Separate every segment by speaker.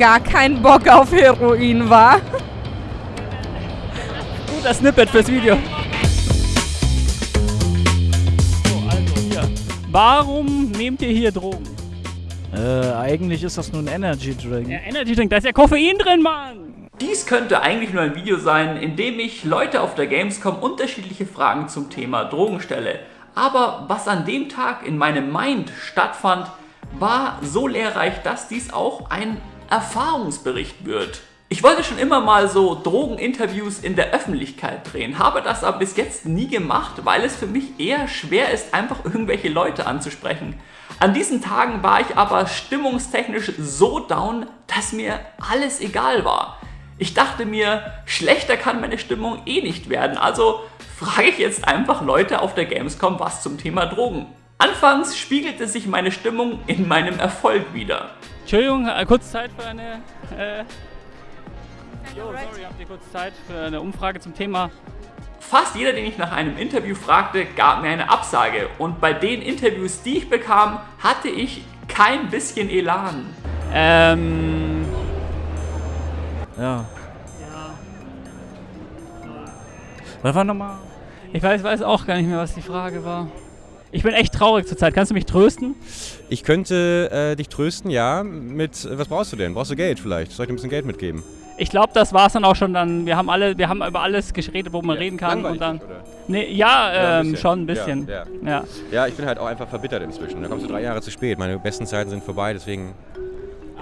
Speaker 1: gar keinen Bock auf Heroin, war.
Speaker 2: Guter Snippet fürs Video. So, also hier. Warum nehmt ihr hier Drogen?
Speaker 3: Äh, eigentlich ist das nur ein Energy Drink.
Speaker 2: Ja, Energy Drink, da ist ja Koffein drin, Mann!
Speaker 4: Dies könnte eigentlich nur ein Video sein, in dem ich Leute auf der Gamescom unterschiedliche Fragen zum Thema Drogen stelle. Aber was an dem Tag in meinem Mind stattfand, war so lehrreich, dass dies auch ein Erfahrungsbericht wird. Ich wollte schon immer mal so Drogeninterviews in der Öffentlichkeit drehen, habe das aber bis jetzt nie gemacht, weil es für mich eher schwer ist, einfach irgendwelche Leute anzusprechen. An diesen Tagen war ich aber stimmungstechnisch so down, dass mir alles egal war. Ich dachte mir, schlechter kann meine Stimmung eh nicht werden, also frage ich jetzt einfach Leute auf der Gamescom was zum Thema Drogen. Anfangs spiegelte sich meine Stimmung in meinem Erfolg wieder.
Speaker 2: Entschuldigung, äh, kurz Zeit für eine... Äh Jo, sorry, habt ihr kurz Zeit für eine Umfrage zum Thema
Speaker 4: Fast jeder, den ich nach einem Interview fragte, gab mir eine Absage. Und bei den Interviews, die ich bekam, hatte ich kein bisschen Elan.
Speaker 2: Ähm.
Speaker 3: Ja. Was war nochmal?
Speaker 2: Ich weiß, weiß auch gar nicht mehr, was die Frage war. Ich bin echt traurig zurzeit. Kannst du mich trösten?
Speaker 5: Ich könnte äh, dich trösten, ja. Mit was brauchst du denn? Brauchst du Geld vielleicht? Soll ich dir ein bisschen Geld mitgeben?
Speaker 2: Ich glaube, das war es dann auch schon. Dann wir haben alle, wir haben über alles geredet, wo man
Speaker 5: Ja,
Speaker 2: reden kann und dann.
Speaker 5: oder?
Speaker 2: Nee, ja,
Speaker 5: Ja, ein
Speaker 2: ähm, schon ein bisschen.
Speaker 5: Ja,
Speaker 2: ja.
Speaker 5: Ja, ich bin halt auch einfach verbittert inzwischen. Da kommst du drei Jahre zu spät. Meine besten Zeiten sind vorbei, deswegen.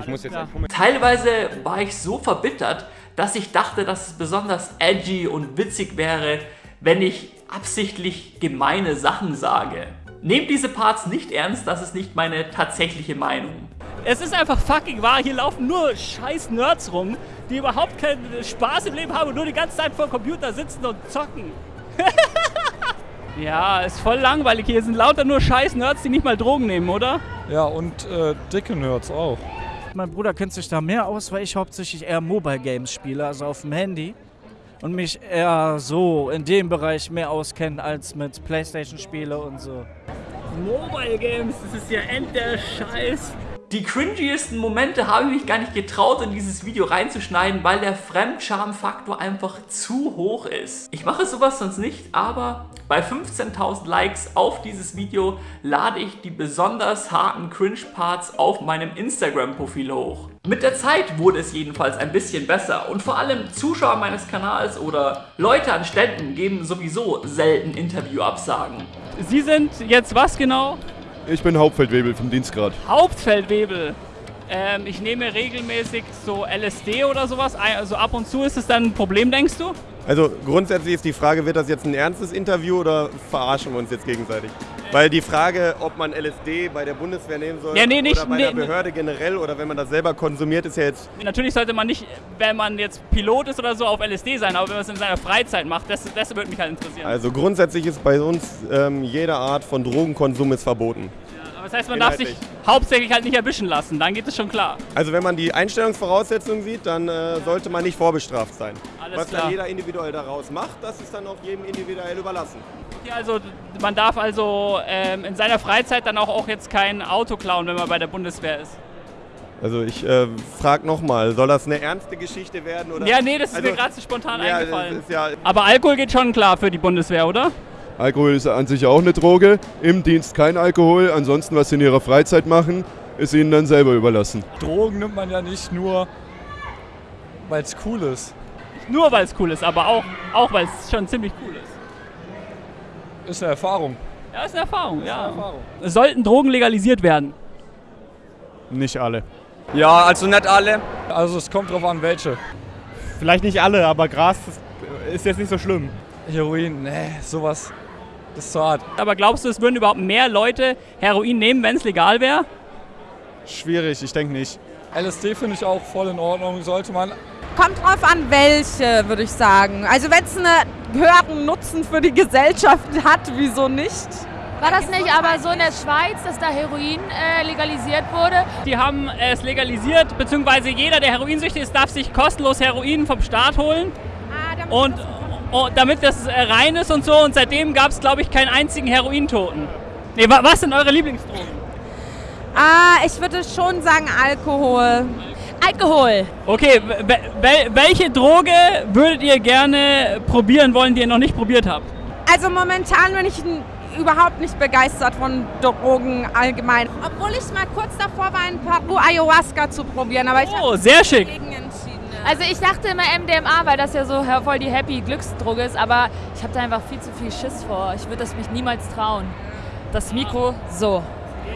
Speaker 5: Ich muss jetzt Moment.
Speaker 4: Teilweise war ich so verbittert, dass ich dachte, dass es besonders edgy und witzig wäre, wenn ich absichtlich gemeine Sachen sage. Nehmt diese Parts nicht ernst, das ist nicht meine tatsächliche Meinung.
Speaker 2: Es ist einfach fucking wahr. Hier laufen nur scheiß Nerds rum, die überhaupt keinen Spaß im Leben haben und nur die ganze Zeit vor dem Computer sitzen und zocken. ja, ist voll langweilig. Hier sind lauter nur scheiß Nerds, die nicht mal Drogen nehmen, oder?
Speaker 6: Ja, und äh, dicke Nerds auch.
Speaker 3: Mein Bruder kennt sich da mehr aus, weil ich hauptsächlich eher Mobile Games spiele, also auf dem Handy. Und mich eher so in dem Bereich mehr auskenne als mit Playstation-Spiele und so.
Speaker 2: Mobile Games, das ist ja end der Scheiß.
Speaker 4: Die cringiesten Momente habe ich mich gar nicht getraut, in dieses Video reinzuschneiden, weil der Fremdscham-Faktor einfach zu hoch ist. Ich mache sowas sonst nicht, aber bei 15.000 Likes auf dieses Video lade ich die besonders harten Cringe-Parts auf meinem Instagram-Profil hoch. Mit der Zeit wurde es jedenfalls ein bisschen besser und vor allem Zuschauer meines Kanals oder Leute an Ständen geben sowieso selten Interviewabsagen.
Speaker 2: Sie sind jetzt was genau?
Speaker 7: Ich bin Hauptfeldwebel vom Dienstgrad.
Speaker 2: Hauptfeldwebel. Ähm, ich nehme regelmäßig so LSD oder sowas. Also ab und zu ist es dann ein Problem, denkst du?
Speaker 7: Also grundsätzlich ist die Frage, wird das jetzt ein ernstes Interview oder verarschen wir uns jetzt gegenseitig? Weil die Frage, ob man LSD bei der Bundeswehr nehmen soll
Speaker 2: Ja, nee, nicht-
Speaker 7: oder bei
Speaker 2: nee,
Speaker 7: der Behörde generell oder wenn man das selber konsumiert, ist ja jetzt...
Speaker 2: Natürlich sollte man nicht, wenn man jetzt Pilot ist oder so, auf LSD sein, aber wenn man es in seiner Freizeit macht, das, das würde mich halt interessieren.
Speaker 7: Also grundsätzlich ist bei uns ähm, jede Art von Drogenkonsum ist verboten.
Speaker 2: Das heißt, man darf sich hauptsächlich halt nicht erwischen lassen, dann geht es schon klar.
Speaker 7: Also wenn man die Einstellungsvoraussetzungen sieht, dann äh, sollte man nicht vorbestraft sein.
Speaker 2: Alles
Speaker 7: Was
Speaker 2: klar.
Speaker 7: dann jeder individuell daraus macht, das ist dann auch jedem individuell überlassen.
Speaker 2: Okay, also man darf also ähm, in seiner Freizeit dann auch, auch jetzt kein Auto klauen, wenn man bei der Bundeswehr ist.
Speaker 7: Also ich äh, frage nochmal, soll das eine ernste Geschichte werden? Oder?
Speaker 2: Ja, nee, das ist
Speaker 7: Also,
Speaker 2: mir gerade so spontan
Speaker 7: ja,
Speaker 2: eingefallen.
Speaker 7: Ja,
Speaker 2: Aber Alkohol geht schon klar für die Bundeswehr, oder?
Speaker 7: Alkohol ist an sich auch eine Droge. Im Dienst kein Alkohol. Ansonsten, was sie in ihrer Freizeit machen, ist ihnen dann selber überlassen.
Speaker 6: Drogen nimmt man ja nicht nur, weil es cool ist.
Speaker 2: Nicht nur, weil es cool ist, aber auch, auch weil es schon ziemlich cool ist.
Speaker 6: Ist eine Erfahrung.
Speaker 2: Ja, ist eine Erfahrung, ja.
Speaker 6: Erfahrung.
Speaker 2: Sollten Drogen legalisiert werden?
Speaker 8: Nicht alle.
Speaker 9: Ja, also nicht alle.
Speaker 6: Also es kommt drauf an, welche.
Speaker 8: Vielleicht nicht alle, aber Gras ist, ist jetzt nicht so schlimm.
Speaker 6: Heroin, nee, sowas. Das ist zu hart.
Speaker 2: Aber glaubst du, es würden überhaupt mehr Leute Heroin nehmen, wenn es legal wäre?
Speaker 8: Schwierig, ich denke nicht.
Speaker 6: LSD finde ich auch voll in Ordnung, sollte man.
Speaker 1: Kommt drauf an, welche, würde ich sagen. Also wenn es einen höheren Nutzen für die Gesellschaft hat, wieso nicht?
Speaker 10: War das nicht aber so in der Schweiz, dass da Heroin äh, legalisiert wurde?
Speaker 2: Die haben es legalisiert, beziehungsweise jeder, der heroinsüchtig ist, darf sich kostenlos Heroin vom Staat holen. Und, und damit das äh, rein ist und so. Und seitdem gab es, glaube ich, keinen einzigen Herointoten. Nee, wa- was sind eure Lieblingsdrogen?
Speaker 1: Ah, ich würde schon sagen Alkohol.
Speaker 10: Alkohol.
Speaker 2: Okay, wel wel welche Droge würdet ihr gerne probieren wollen, die ihr noch nicht probiert habt?
Speaker 1: Also momentan bin ich überhaupt nicht begeistert von Drogen allgemein. Obwohl ich mal kurz davor war, in Peru Ayahuasca zu probieren, aber ich
Speaker 2: Oh, sehr schick.
Speaker 10: Also ich dachte immer MDMA, weil das ja so voll die happy Glücksdroge ist, aber ich habe da einfach viel zu viel Schiss vor. Ich würde das mich niemals trauen. Das Mikro so.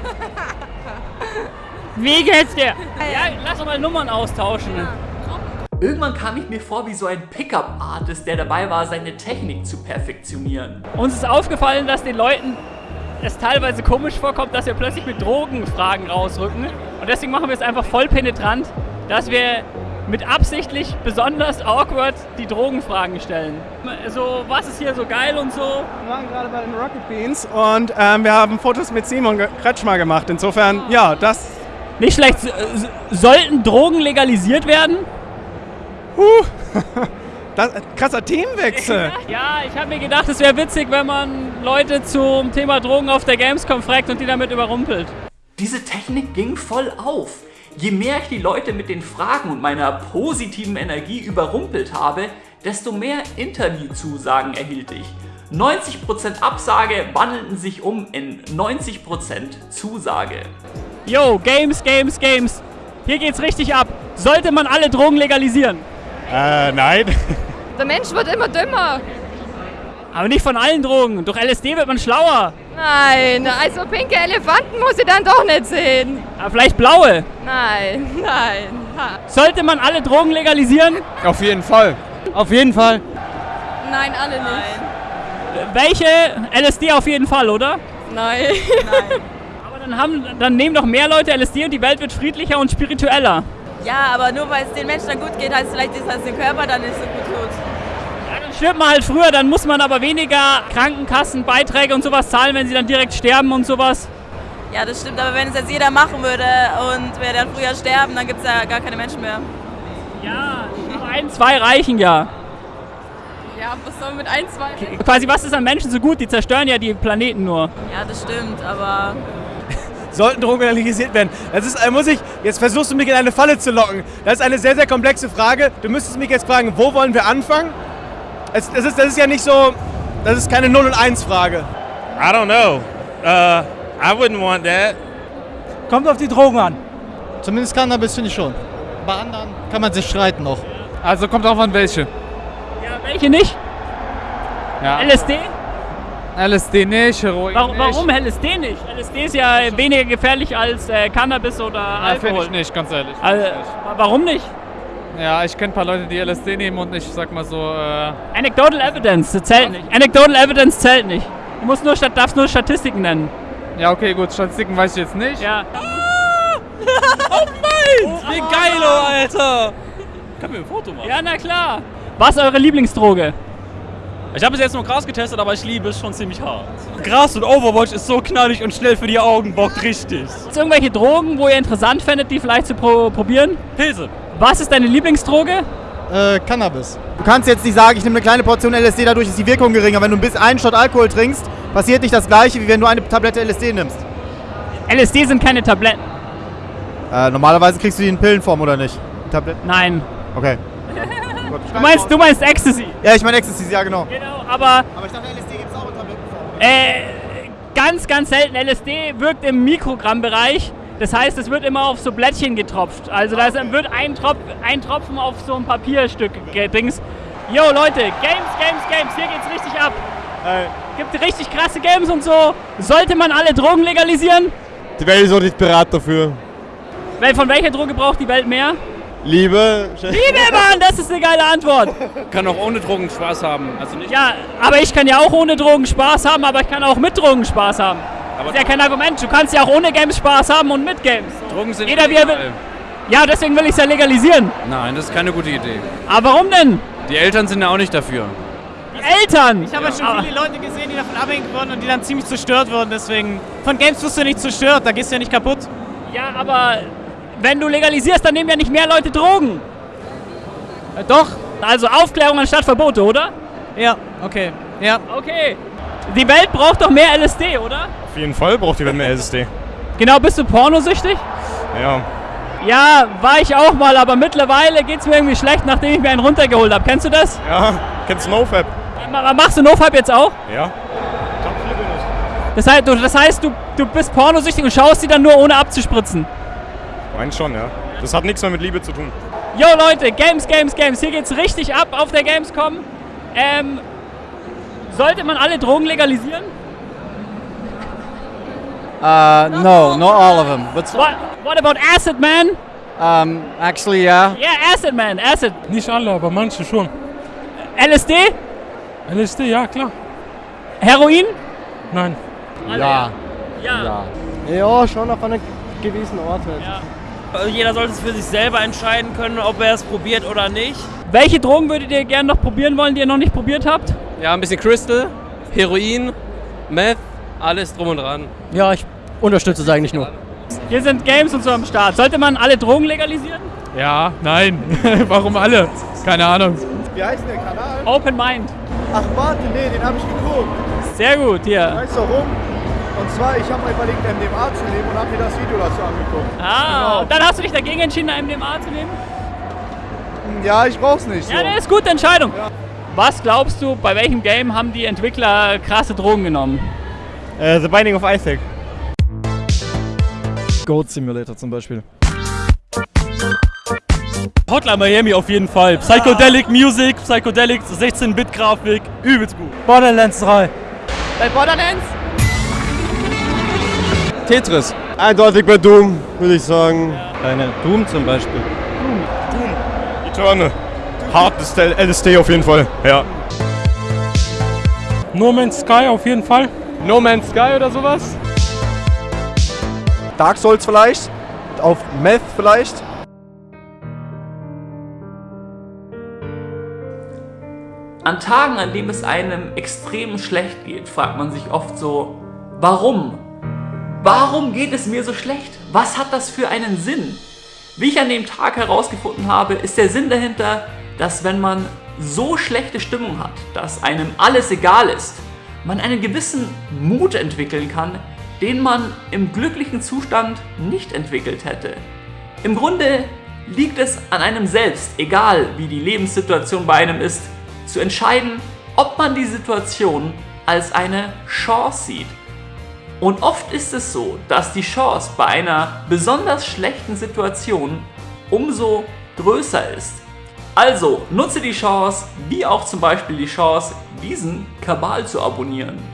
Speaker 2: Wie geht's dir? Ja, lass doch mal Nummern austauschen.
Speaker 4: Irgendwann kam ich mir vor wie so ein Pickup-Artist, der dabei war, seine Technik zu perfektionieren.
Speaker 2: Uns ist aufgefallen, dass den Leuten es teilweise komisch vorkommt, dass wir plötzlich mit Drogenfragen rausrücken. Und deswegen machen wir es einfach voll penetrant, dass wir mit absichtlich besonders awkward die Drogenfragen stellen. So, was ist hier so geil und so?
Speaker 8: Wir waren gerade bei den Rocket Beans und ähm, wir haben Fotos mit Simon Kretschmer gemacht. Insofern, ja, das.
Speaker 2: Nicht schlecht. Sollten Drogen legalisiert werden?
Speaker 8: das krasser Themenwechsel.
Speaker 2: Ja, ich habe mir gedacht, es wäre witzig, wenn man Leute zum Thema Drogen auf der Gamescom fragt und die damit überrumpelt.
Speaker 4: Diese Technik ging voll auf. Je mehr ich die Leute mit den Fragen und meiner positiven Energie überrumpelt habe, desto mehr Interviewzusagen erhielt ich. 90% Absage wandelten sich um in 90% Zusage.
Speaker 2: Yo, Games, Games, Games. Hier geht's richtig ab. Sollte man alle Drogen legalisieren?
Speaker 8: Äh, nein.
Speaker 10: Der Mensch wird immer dümmer.
Speaker 2: Aber nicht von allen Drogen. Durch LSD wird man schlauer.
Speaker 10: Nein, also pinke Elefanten muss ich dann doch nicht sehen.
Speaker 2: Aber vielleicht blaue.
Speaker 10: Nein, nein. Ha.
Speaker 2: Sollte man alle Drogen legalisieren?
Speaker 8: Auf jeden Fall.
Speaker 3: Auf jeden Fall.
Speaker 10: Nein, alle nicht.
Speaker 2: Welche? LSD auf jeden Fall, oder?
Speaker 10: Nein.
Speaker 2: Aber dann, haben, dann nehmen doch mehr Leute LSD und die Welt wird friedlicher und spiritueller.
Speaker 11: Ja, aber nur weil es den Menschen dann gut geht, heißt vielleicht, dass es dem Körper dann nicht so gut
Speaker 2: stirbt man halt früher, dann muss man aber weniger Krankenkassenbeiträge und sowas zahlen, wenn sie dann direkt sterben und sowas.
Speaker 11: Ja, das stimmt, aber wenn es jetzt jeder machen würde und wir dann früher sterben, dann gibt es ja gar keine Menschen mehr.
Speaker 2: Ja, aber ein, zwei reichen ja.
Speaker 10: Ja, was soll mit ein, zwei?
Speaker 2: Quasi, was ist an Menschen so gut? Die zerstören ja die Planeten nur.
Speaker 11: Ja, das stimmt, aber
Speaker 8: Sollten Drogen legalisiert werden? Das ist, äh, muss ich, jetzt versuchst du mich in eine Falle zu locken. Das ist eine sehr, sehr komplexe Frage. Du müsstest mich jetzt fragen, wo wollen wir anfangen? Es, das, ist, das ist ja nicht so, das ist keine 0 und 1 Frage.
Speaker 12: I don't know. Uh, I wouldn't want that.
Speaker 3: Kommt auf die Drogen an.
Speaker 13: Zumindest Cannabis finde ich schon. Bei anderen kann man sich streiten noch.
Speaker 6: Also kommt auch an welche.
Speaker 2: Ja, welche nicht?
Speaker 6: Ja.
Speaker 2: LSD?
Speaker 6: LSD nicht, Heroin
Speaker 2: Warum,
Speaker 6: nicht.
Speaker 2: warum LSD nicht? LSD ist ja weniger gefährlich als äh, Cannabis oder
Speaker 6: Ja,
Speaker 2: Alkohol.
Speaker 6: finde ich nicht, ganz ehrlich.
Speaker 2: Also, warum nicht?
Speaker 6: Ja, ich kenne ein paar Leute, die LSD nehmen und ich sag mal so, äh,
Speaker 2: Anecdotal Evidence, das zählt nicht. Anecdotal Evidence zählt nicht. Du musst nur, Stat- darfst nur Statistiken nennen.
Speaker 6: ja okay, gut, Statistiken weiß ich jetzt nicht.
Speaker 2: Ja.
Speaker 6: oh nein! Wie geil, oh, Alter!
Speaker 14: Kann mir ein Foto machen.
Speaker 2: Ja, na klar. Was ist eure Lieblingsdroge?
Speaker 14: Ich habe bis jetzt nur Gras getestet, aber ich liebe es schon ziemlich hart. Gras und Overwatch ist so knallig und schnell für die Augen, bockt richtig.
Speaker 2: Gibt es irgendwelche Drogen, wo ihr interessant fändet, die vielleicht zu pro probieren?
Speaker 14: Pilze.
Speaker 2: Was ist deine Lieblingsdroge?
Speaker 13: Äh, Cannabis. Du kannst jetzt nicht sagen, ich nehme eine kleine Portion LSD, dadurch ist die Wirkung geringer. Wenn du bis einen Shot Alkohol trinkst, passiert nicht das gleiche, wie wenn du eine Tablette LSD nimmst.
Speaker 2: LSD sind keine Tabletten.
Speaker 13: Äh, normalerweise kriegst du die in Pillenform oder nicht? Tabletten?
Speaker 2: Nein.
Speaker 13: Okay.
Speaker 2: Du meinst, du meinst Ecstasy.
Speaker 13: Ja, ich meine Ecstasy, ja genau.
Speaker 2: Genau, aber
Speaker 13: Aber ich dachte, LSD gibt es auch in Tablettenform.
Speaker 2: äh, ganz, ganz selten. LSD wirkt im Mikrogrammbereich. Das heißt, es wird immer auf so Blättchen getropft. Also da wird ein, Tropf, ein Tropfen auf so ein Papierstück gedings. Yo Leute, Games, Games, Games, hier geht's richtig ab. Gibt richtig krasse Games und so. Sollte man alle Drogen legalisieren?
Speaker 7: Die Welt ist auch nicht bereit dafür.
Speaker 2: Wel- Von welcher Droge braucht die Welt mehr?
Speaker 7: Liebe.
Speaker 2: Liebe, Mann, das ist eine geile Antwort.
Speaker 14: Kann auch ohne Drogen Spaß haben. Also nicht.
Speaker 2: Ja, aber ich kann ja auch ohne Drogen Spaß haben, aber ich kann auch mit Drogen Spaß haben.
Speaker 14: Aber
Speaker 2: das ist ja kein Argument. Du kannst ja auch ohne Games Spaß haben und mit Games.
Speaker 14: Drogen sind
Speaker 2: Jeder wie er will.
Speaker 14: illegal.
Speaker 2: Ja, deswegen will ich es ja legalisieren.
Speaker 14: Nein, das ist keine gute Idee.
Speaker 2: Aber warum denn?
Speaker 14: Die Eltern sind ja auch nicht dafür.
Speaker 2: Die Eltern!
Speaker 15: Ich habe ja schon viele Leute gesehen, die davon abhängig wurden und die dann ziemlich zerstört wurden. Deswegen, von Games wirst du nicht zerstört, da gehst du ja nicht kaputt.
Speaker 2: Ja, aber wenn du legalisierst, dann nehmen ja nicht mehr Leute Drogen.
Speaker 15: Äh, doch.
Speaker 2: Also Aufklärung anstatt Verbote, oder?
Speaker 15: Ja, okay. Ja.
Speaker 2: Okay. Die Welt braucht doch mehr LSD, oder?
Speaker 8: Auf jeden Fall braucht die Welt mehr LSD.
Speaker 2: Genau, bist du pornosüchtig?
Speaker 8: Ja.
Speaker 2: Ja, war ich auch mal, aber mittlerweile geht es mir irgendwie schlecht, nachdem ich mir einen runtergeholt habe. Kennst du das?
Speaker 6: Ja, kennst du NoFap?
Speaker 2: Machst du NoFap jetzt auch?
Speaker 6: Ja.
Speaker 2: Das heißt, du, das heißt, du, du bist pornosüchtig und schaust die dann nur ohne abzuspritzen.
Speaker 6: Mein schon, ja. Das hat nichts mehr mit Liebe zu tun.
Speaker 2: Yo Leute, Games, Games, Games. Hier geht's richtig ab auf der Gamescom. Ähm, sollte man alle Drogen legalisieren?
Speaker 16: Uh, no, not all of them. But
Speaker 2: What, what about Acid Man?
Speaker 16: um, actually, yeah.
Speaker 2: Yeah, Acid Man, Acid.
Speaker 17: Nicht alle, aber manche schon.
Speaker 2: LSD?
Speaker 17: LSD, ja klar.
Speaker 2: Heroin?
Speaker 17: Nein.
Speaker 2: Ja.
Speaker 16: Ja.
Speaker 18: Ja, schon auf einem gewissen Ort halt.
Speaker 19: Also Jeder sollte es für sich selber entscheiden können, ob er es probiert oder nicht.
Speaker 2: Welche Drogen würdet ihr gerne noch probieren wollen, die ihr noch nicht probiert habt?
Speaker 20: Ja, ein bisschen Crystal, Heroin, Meth, alles drum und dran.
Speaker 18: Ja, ich unterstütze es eigentlich nur.
Speaker 2: Hier sind Games und so am Start. Sollte man alle Drogen legalisieren?
Speaker 17: Ja, nein. Warum alle? Keine Ahnung.
Speaker 13: Wie heißt der Kanal?
Speaker 2: Open Mind.
Speaker 13: Ach warte, nee, den habe ich geguckt.
Speaker 2: Sehr gut, hier.
Speaker 13: Weißt du warum? Und zwar, ich habe mal überlegt, MDMA zu nehmen und habe mir das Video dazu angeguckt.
Speaker 2: Ah,
Speaker 13: Genau.
Speaker 2: und dann hast du dich dagegen entschieden, MDMA zu nehmen?
Speaker 13: Ja, ich brauch's nicht. So.
Speaker 2: Ja, das ist gute Entscheidung. Was glaubst du, bei welchem Game haben die Entwickler krasse Drogen genommen?
Speaker 8: Äh, The Binding of Isaac.
Speaker 18: Goat Simulator zum Beispiel.
Speaker 14: Hotline Miami auf jeden Fall. Psychedelic Music, Psychedelic 16-Bit-Grafik, übelst gut.
Speaker 18: Borderlands 3.
Speaker 1: Bei Borderlands?
Speaker 7: Tetris. Eindeutig bei Doom, würde ich sagen.
Speaker 18: Eine Doom zum Beispiel.
Speaker 6: Eterne. Hartes LSD auf jeden Fall, ja.
Speaker 17: No Man's Sky auf jeden Fall.
Speaker 8: No Man's Sky oder sowas?
Speaker 7: Dark Souls vielleicht. Auf Meth vielleicht.
Speaker 4: An Tagen, an denen es einem extrem schlecht geht, fragt man sich oft so, warum? Warum geht es mir so schlecht? Was hat das für einen Sinn? Wie ich an dem Tag herausgefunden habe, ist der Sinn dahinter, dass wenn man so schlechte Stimmung hat, dass einem alles egal ist, man einen gewissen Mut entwickeln kann, den man im glücklichen Zustand nicht entwickelt hätte. Im Grunde liegt es an einem selbst, egal wie die Lebenssituation bei einem ist, zu entscheiden, ob man die Situation als eine Chance sieht. Und oft ist es so, dass die Chance bei einer besonders schlechten Situation umso größer ist. Also nutze die Chance, wie auch zum Beispiel die Chance, diesen Kabal zu abonnieren.